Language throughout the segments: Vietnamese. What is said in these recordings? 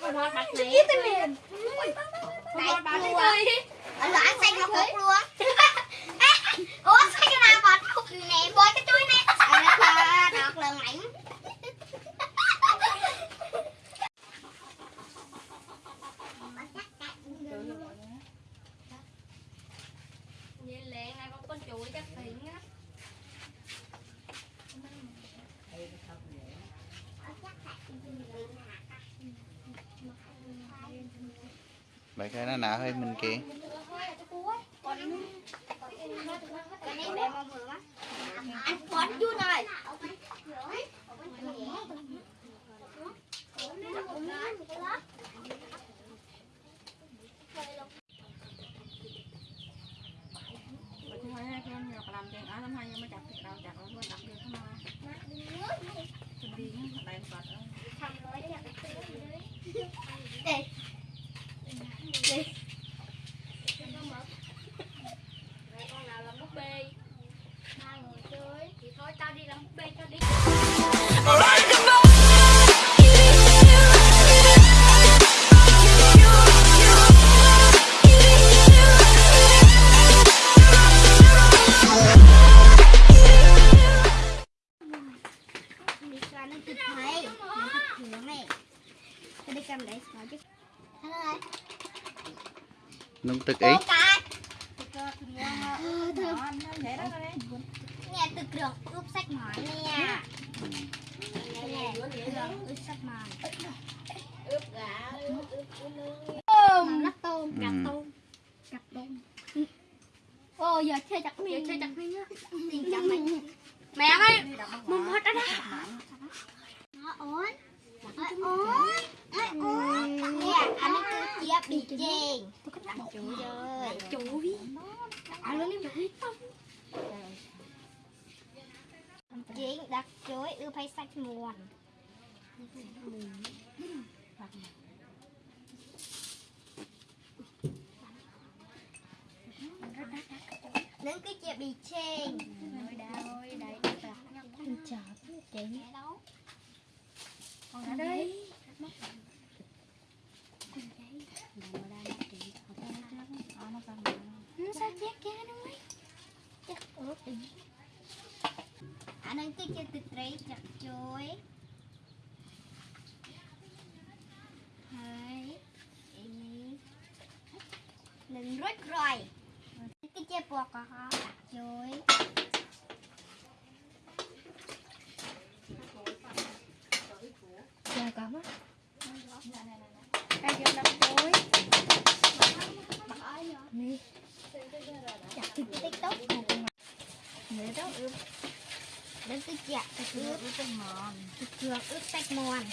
Con hoa bạch này mềm Đại chùa Ở loạn xanh nó hút Nung tức ý. đấy. nè từ trường ướp sách mòn nè ướp mòn ướp gà ướp ướp tôm Ừ. tôm. Cà tôm. Ô giờ chơi chặt mình chơi chặt mình nhá mình mẹ ơi ôi. Ôi ôi. Cứ chia bị chèn đặt chủ rồi chủ đi anh luôn đi chủ đi Chị đặt chuối ưa phải sạch muôn Nâng cái chị bị chênh Ôi chị nghe đâu Con ở đây. đây Sao chết kia nó mấy Chắc ướt đi anh ấy cái chơi từ tre chặt chuối hai đừng rớt rồi cái chơi bò có chặt chuối giờ có mất Đây vô năm chuối. đi chặt từ tiktok Vậy đó, ướp đến cái chặt cái ướp ướp ướp cái mòn. cái trường ướp sạch mòn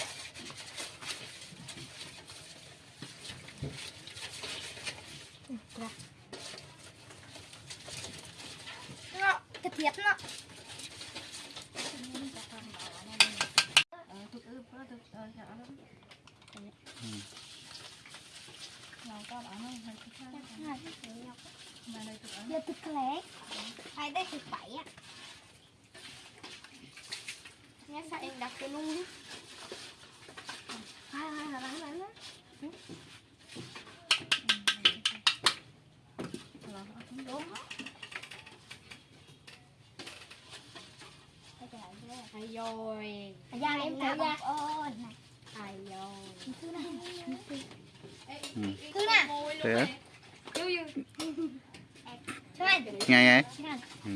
cái thiệt nó Ờ, thuốc ướp đó, thuốc ờ, chặt đó. Nào con ở nó hơi chút khác. Mà đây thuốc ở. giờ thực lẽ hay đây thực bảy á nghe sao em đặt cái luôn đi hai hai là bán bán đó Là nó cũng đúng hay rồi ra em thử ra ôi này hay rồi thứ này Ừ. thứ này Thế á? thứ này Nghe nghe. thứ này Ừ.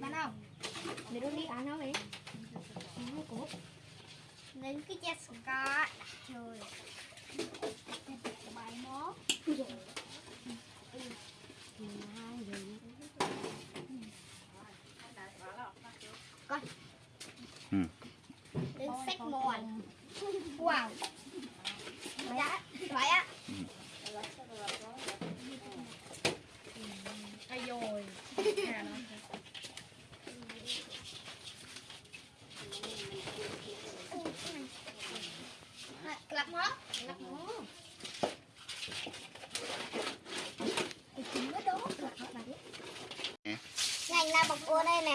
Bạn không? Để đun đi ăn nó đi nên cứ chết xuống có trời bài mó rồi coi đừng sách mòn wow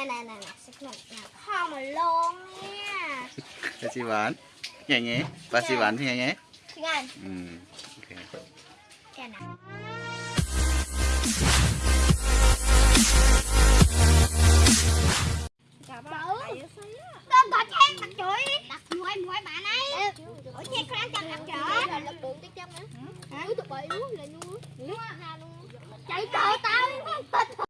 nè nè nè xịt mình nè. Không mà luôn nha. Cho chị bán. Nghe nghe Ba chị bán thì nghe nghe Chị ăn Ừ Ok. Cái nào chạy trời tao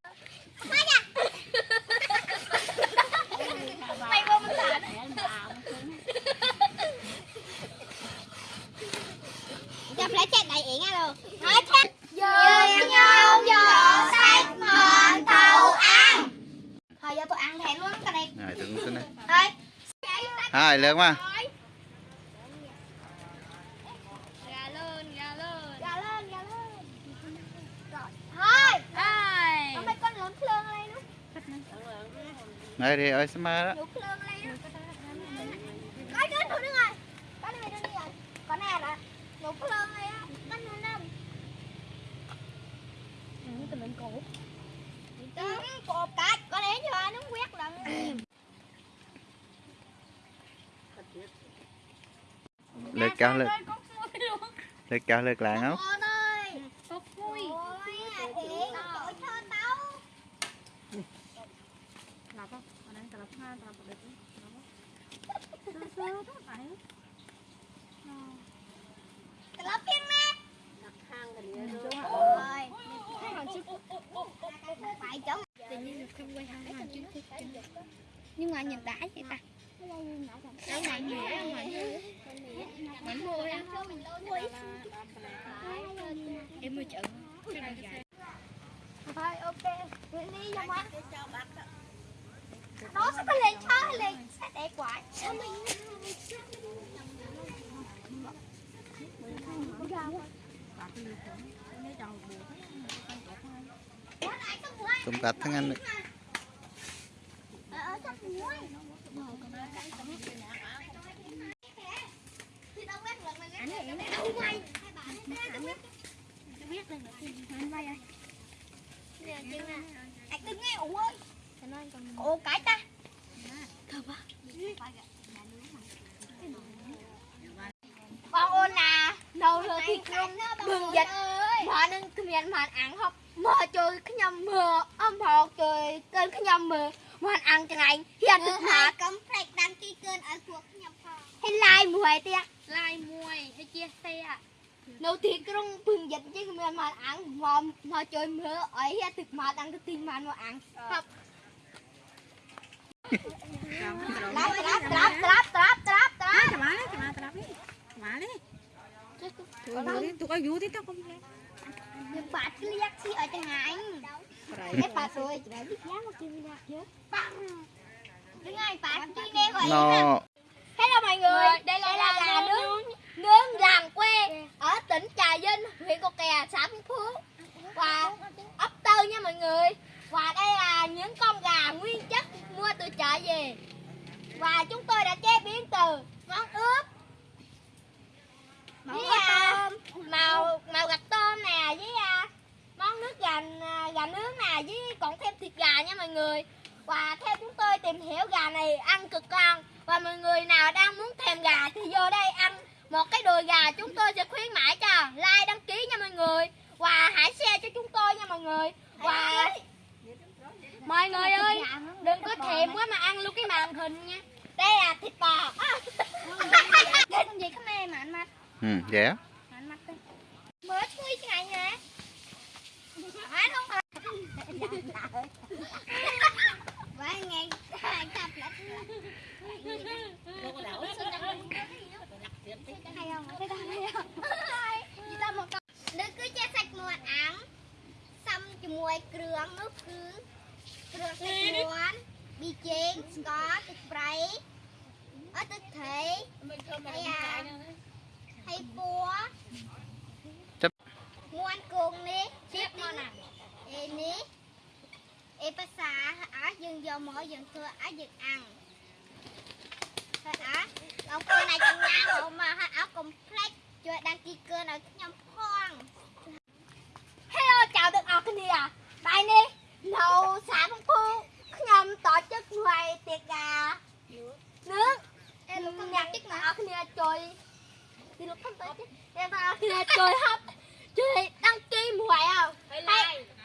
được không ạ? này thì ơi xem đó. Cái đơn thủ đứng rồi. Cái này đứng rồi. Con này là nhục lương này á. Con này cổ. Tình cạch, con đến cho nó quét lần. cho lực lực cho lực lại không đẹp quá sao mình bà cái lì khổng nếu បងអូនណានៅលើទីក្រុងដឹងចិត្តមកនឹងគ្មានមកអាំងហប់មកជួយខ្ញុំមើលអំហោជួយកើខ្ញុំមើលមកអាំងចង្អែងហ៊ានទឹកថាកំប្រេចដាំទីកើឲ្យពួកខ្ញុំផងហើយឡាយមួយទៀតឡាយមួយដូចជាសេនៅទីក្រុងពឹងយិតជិះគ្មានមកអាំងមកមកជួយមើលឲ្យហ៊ានទឹកមកដាំទៅទីមកមកអាំងហប់ត្រាប់ត្រាប់ត្រាប់ត្រាប់ត្រាប់ត្រាប់ត្រាប់ត្រាប់ត្រាប់ត្រាប់ Mali. Tukang yudi Hello mọi người, đây là, đây là gà nướng. nướng. Làng quê ở tỉnh Trà Vinh, huyện Cầu Kè, xã Phú. Phước và ấp tơ nha mọi người. Và đây là những con gà nguyên chất mua từ chợ về. Và chúng tôi đã chế biến từ món ướp màu màu gạch tôm nè với à, món nước gà à, gà nướng nè với còn thêm thịt gà nha mọi người. Và theo chúng tôi tìm hiểu gà này ăn cực ngon và mọi người nào đang muốn thèm gà thì vô đây ăn một cái đùi gà chúng tôi sẽ khuyến mãi cho like đăng ký nha mọi người và hãy share cho chúng tôi nha mọi người và mọi người ơi đừng có thèm quá mà ăn luôn cái màn hình nha đây là thịt bò đây con mới chứ ngày nè phải không phải Vậy ngày hai tập lại thì lúc không tới chứ. Em ta khi nào chơi hấp. Chơi đăng ký ngoài không? Hay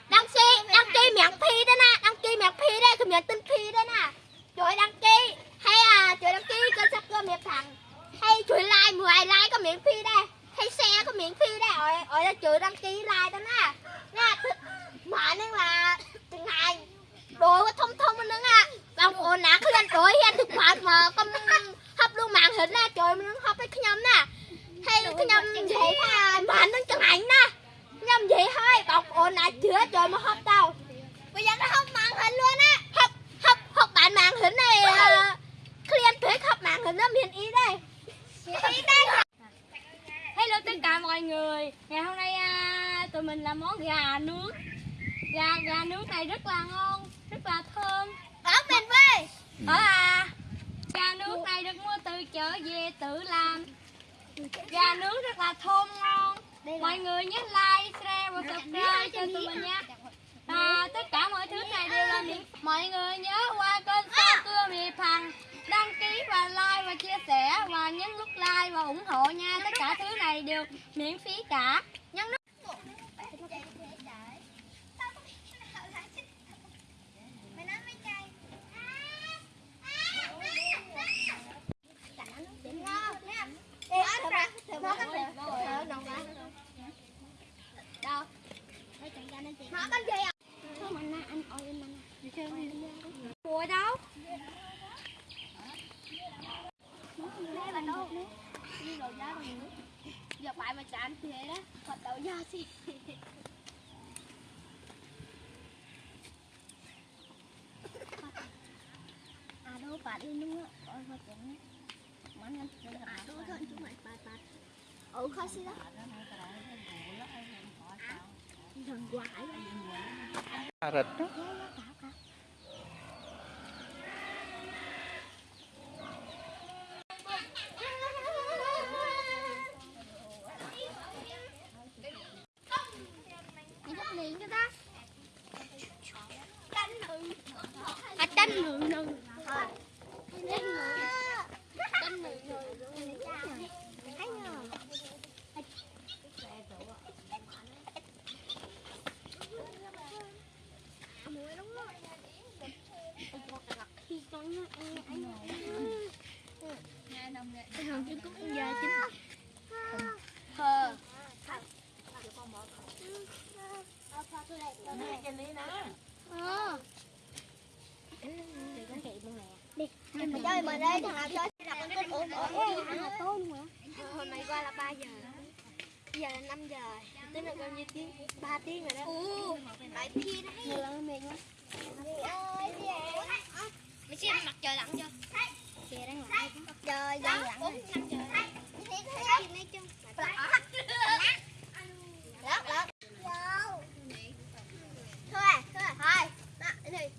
đăng ký đăng ký miệng phi đó nè đăng ký miệng phi đây คือ miệng tin phi đó nè. Chơi đăng ký. Hay à chơi đăng ký kênh sắp cơ miệng thằng. Hay chơi like ngoài like có miễn phí đây hay xe có miễn phí đây rồi rồi là chơi đăng ký like đó nè. Nè mà nên là từng ngày đồ có thông thông nó nè bang ồn nè cứ lên đổi hen thực phẩm mà con hấp luôn màn hình nè trời mình hấp cái nhâm nè hay cái nhâm vậy ha mà nó chẳng ảnh nè nhâm vậy thôi bọc ồn nè chữa trời mà hấp đâu. Bây giờ nó hấp màn hình luôn á. Hấp hấp hấp bạn màn hình này uh, clean tuyết hấp màn hình nó miền ý đây. Ý đây Hello tất cả mọi người. Ngày hôm nay à, tụi mình làm món gà nướng. Gà gà nướng này rất là ngon Rất là thơm. Ở miền quê Ở à Gà nướng này được mua từ chợ về tự làm Gà nướng rất là thơm ngon. Mọi người nhớ like, share và subscribe cho tụi mình nha. À, Tất cả mọi thứ này đều là miễn Mọi người nhớ qua kênh Sao Cưa Miệp Hằng Đăng ký và like và chia sẻ Và nhấn nút like và ủng hộ nha. Tất cả thứ này đều miễn phí cả. Nhấn nút Mày nói mấy cây ngon nha Ê, thử ba, thử ba, thử thử nồng ba Đâu? Nó con gì à? Thôi mình nè, anh ơi em mình Đi chơi đi Mùa đâu Đây là đâu? Đi rồi giá bằng nước Giờ bài mà chán thế đó Còn đầu do gì? À đâu phải đi luôn á Coi coi chừng Mắn anh À đâu thôi chúng mày bài bài Ừ khó xí đó Thằng quái Cà rịch đó. Mày thích liền cho ta À tranh nữ nữ Thôi Tranh nữ Tranh nữ nữ Thấy nhờ Mùi đúng rồi Khi con nó ăn ăn Thằng chứ cũng giờ chính Thơ Ờ. Đi, mày chơi mà đây, thằng nào chơi con kênh ổn ổn ổn là tốt luôn hả? Hôm nay qua là 3 giờ. Giờ là 5 giờ. Tính là bao nhiêu tiếng? 3 tiếng rồi đó. Ồ, tại khi đấy. Nhiều lắm mệt quá. Mày xem mặt trời lặn chưa? Kìa đang lặn. Trời đang lặn. 4 5 giờ. Thấy thấy nói chung. Lát lát. Thôi, à, thôi, à, thôi. Đó, đây.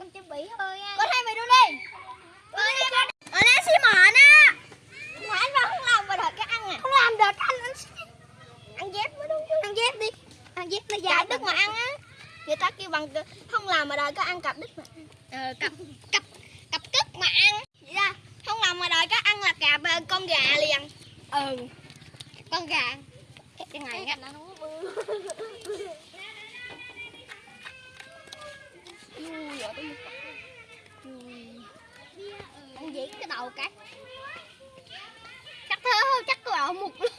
Con chuẩn bị thôi nha. Con hai mày đu đi. Con hai mày. Ở đây xí mỏ nè. Mà anh vào không làm mà đợi cái ăn à. Không làm được anh anh ăn dép mới đúng. Ăn dép đi. Ăn dép nó dài đứt mà ăn á. Người ta kêu bằng đợi có ăn cặp đứt mà. Ờ cặp cặp cặp cứt mà ăn. Vậy ra không làm mà đợi có ăn là cặp con gà liền. Ừ. Con gà. Cái này á. Ui, ở đây Ăn gì cái đầu cái Chắc thế chắc tôi ở một luôn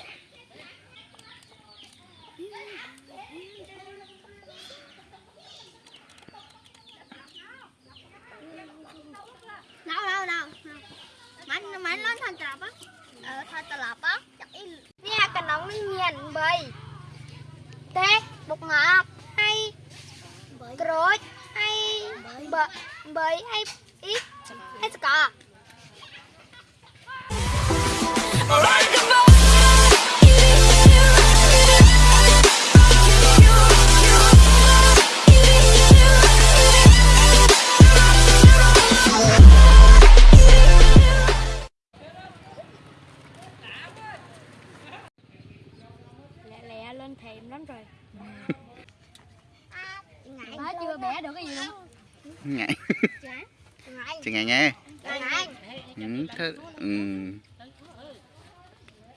ម៉ែលន់ថាត្រាប់អឺថាត្រឡប់ចាក់អ៊ីនេះកណ្ដុងនេះមាន8ទេបុកងាប់ហើយក្រូចហើយបើ8ហើយអ៊ីហើយស្កា Alright, come on! Ừ, thế, ừ.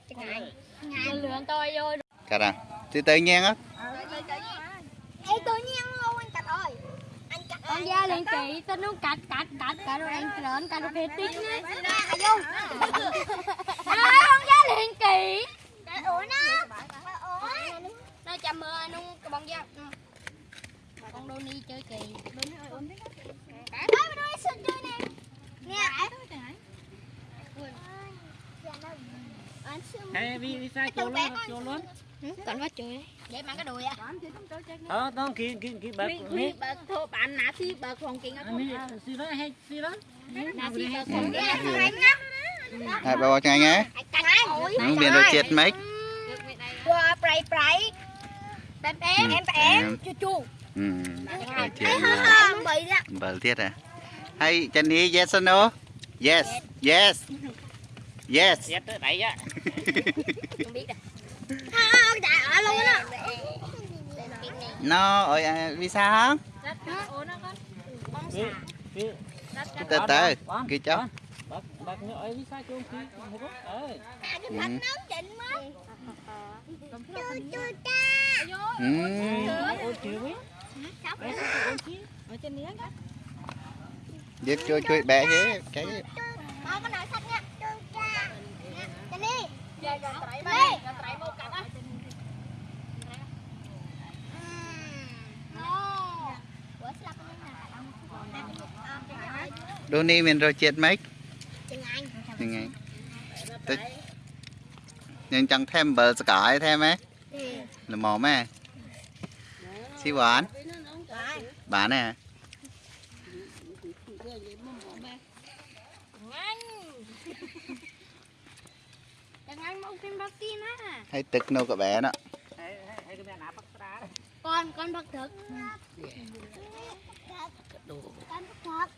Ngày. Mình lượn tôi vô cả ra từ từ nhiên á Ê tự nhiên luôn anh Cạch ơi. Anh Cạch con da liền chị tên nó cạch cạch cạch cạch rồi anh lợn cạch rồi phê tiếng á À vô. à con da liền kỳ Ủa nó. Nó chăm mưa nó cái bông da con Donny chơi kỳ Ê mà đuôi sừng chơi nè. Nè. Anh. Hay vì vì sao chỗ luôn chỗ luôn. Còn phát chơi vậy mà cái đùi à ờ đó kia kia kia bạc này bạc thô bạn nã xí bạc còn kiện anh ấy xí đó hay xí đó. Nã xí bạc còn kiện hai bà bò chừng ngày nghe ừ, biển rồi chết mấy? Qua pray pray. em em Em em chu chu. ừ. bờ tiết à. Hay Jenny yes or no yes yes. Yes. Chết tới đấy á. Không biết đâu. Không, trời ơi luôn á. no à, sao không kia kia từ từ kia bạc nữa ấy vì sao chỗ kia không có ờ À, cái bánh nóng chỉnh mất. Chu chu cha. ừ. ôi ở trên đó Giết chui chui bẻ thế cái. Ủa, sao con này? Donny mình rồi chết mấy? Chừng anh. chừng ngày Tức- nhưng chẳng thêm bờ sải thêm ấy là mò mẹ xí quán. Bán nè Đừng ăn một phim bác tiên á. Hay tức nô cả bé đó. Hay hay cái nào bắt ra Con, con bác thực Con thật.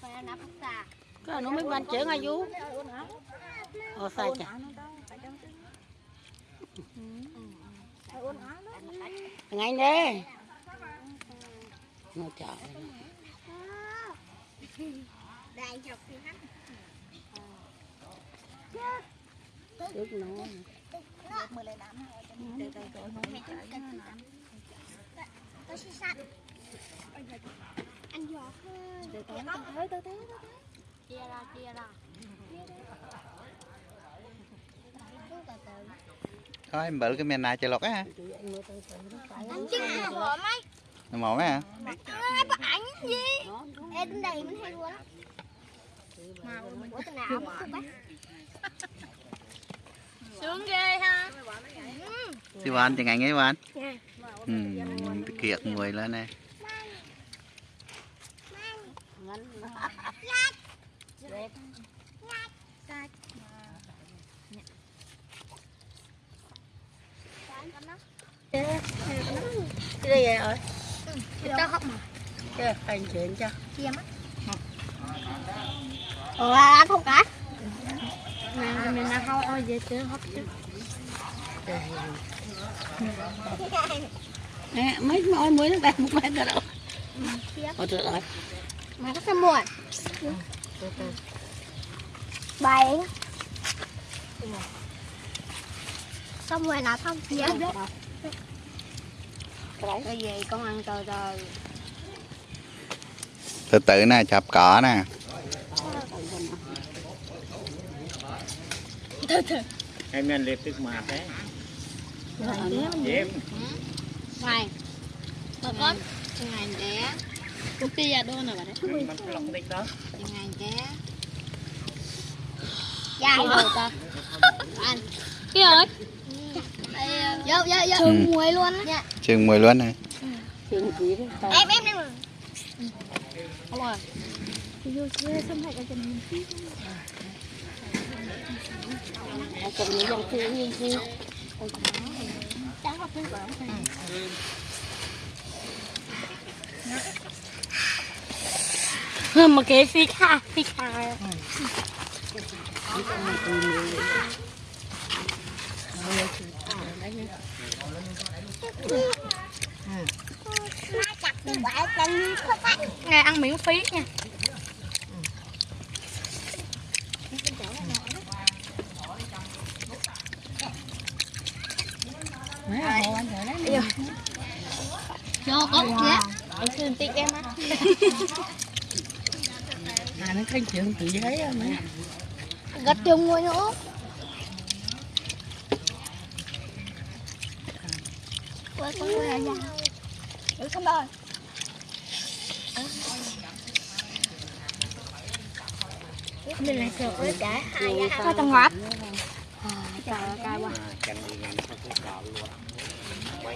Phải ăn nắp bác xà cái nó mới ban chở ngay vú ờ sai chả ngay nè nó chở. Đại học thì hắn. Trước nó Tôi sẽ sạch. Anh giọt hơn. Dạ con. Chia ra, chia ra thôi em bự cái men này chơi lọt á hả Anh nào mò mấy hả Ai bắt ảnh gì? Ê, đến đây mình hay luôn á. Ủa, tên nào cũng không bắt. Sướng ghê ha xí quán chừng ngày nghe quán ừ kiệt mùi lên nè cái đây rồi Tao học mà. chứ anh chuyện cho Chia mắt. Ủa, anh không cả. Nè, mình đã không ôi về chứ hấp chứ nè mấy môi mới nó bạc một mét rồi đâu ờ được rồi Mà có cái muộn. Bảy. Xong rồi là xong chia. Cái gì con ăn từ từ từ từ nè chập cỏ nè em liệt tức mà thế dẹp Này. Bà con. Ngày đẻ Cũng kia ra đôi nè bà đấy. Đó Ngày đẻ Dài rồi. ta. Anh. Cái ơi Vô, vô, vô. Ừ. muối luôn á. chừng mùi luôn đó Em, em Không rồi cầm những dòng kia như gì mà cái phi kha phi kha bắt. Ngày ăn miễn phí nha. mấy hồ anh rồi đấy cho con kìa. Em thương tiếc em á. à nó cái chuyện tự giấy á mấy Gật chung ngồi nữa. Quay con quay ra. Được không ơi. Mình lại sượt với cả hai Cho tầng ngọt. Trời ơi, cay quá. Chẳng đi ngang không có cọ luôn Quay sang mới đi nữa phải không đi để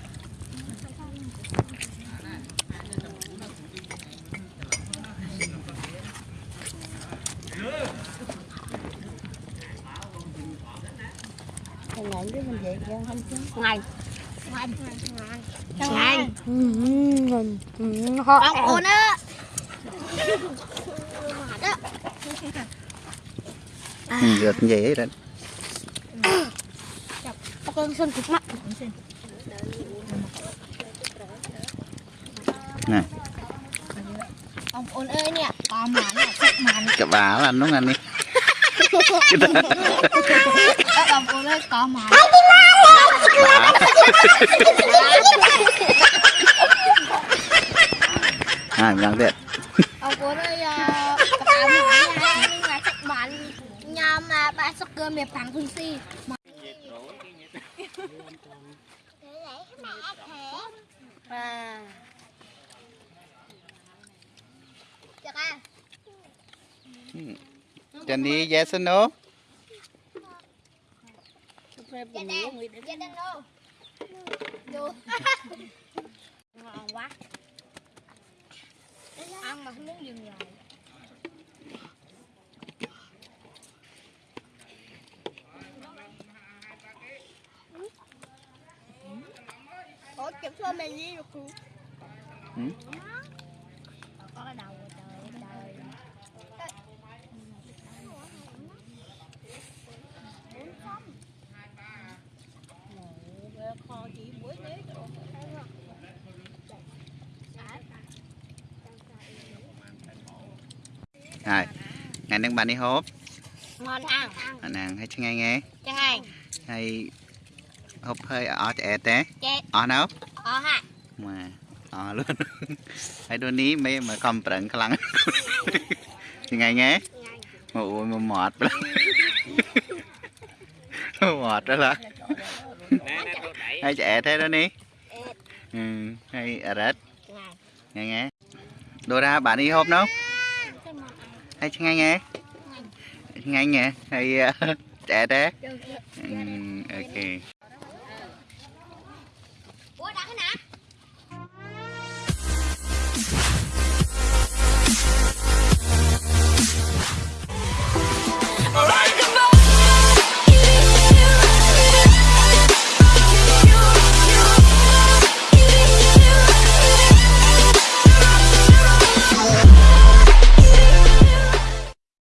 này. Ngoài. Ngày. Con ôn á. được như vậy đó Con xuân cục mắt. nè Ông ôn ơi nè. Còn mà cái bà là nó ăn đi à mình ăn Ông ôn ơi. ờ, ba sóc cơ mẹ phẳng phương si. À. Chắc à. Johnny yes or no đen, đen đâu? Vô. Ngon quá. Ăn mà không muốn dừng rồi. Ủa, chụp cho mày đi được không? នឹងបាននេះហូបមកអាងអាហ្នឹងហើយឆ្ងាញ់ហ៎ឆ្ងាញ់ហើយហូបហើយអត់ឆ្អែតទេអស់នៅអស់ហាម៉ែអស់លឿនហើយដូចនេះមេមកកំប្រឹងខ្លាំងឆ្ងាញ់ហ៎មកអូនមកមាត់ប្រឹងមាត់ឡាហើយឆ្អែតទេដូចនេះហើយអរិតឆ្ងាញ់ហ្នឹងហ៎ដូរ៉ាបាននេះហូបនៅ chăng ngay nghe ngay nghe hay ờ, trẻ thế ừ, ok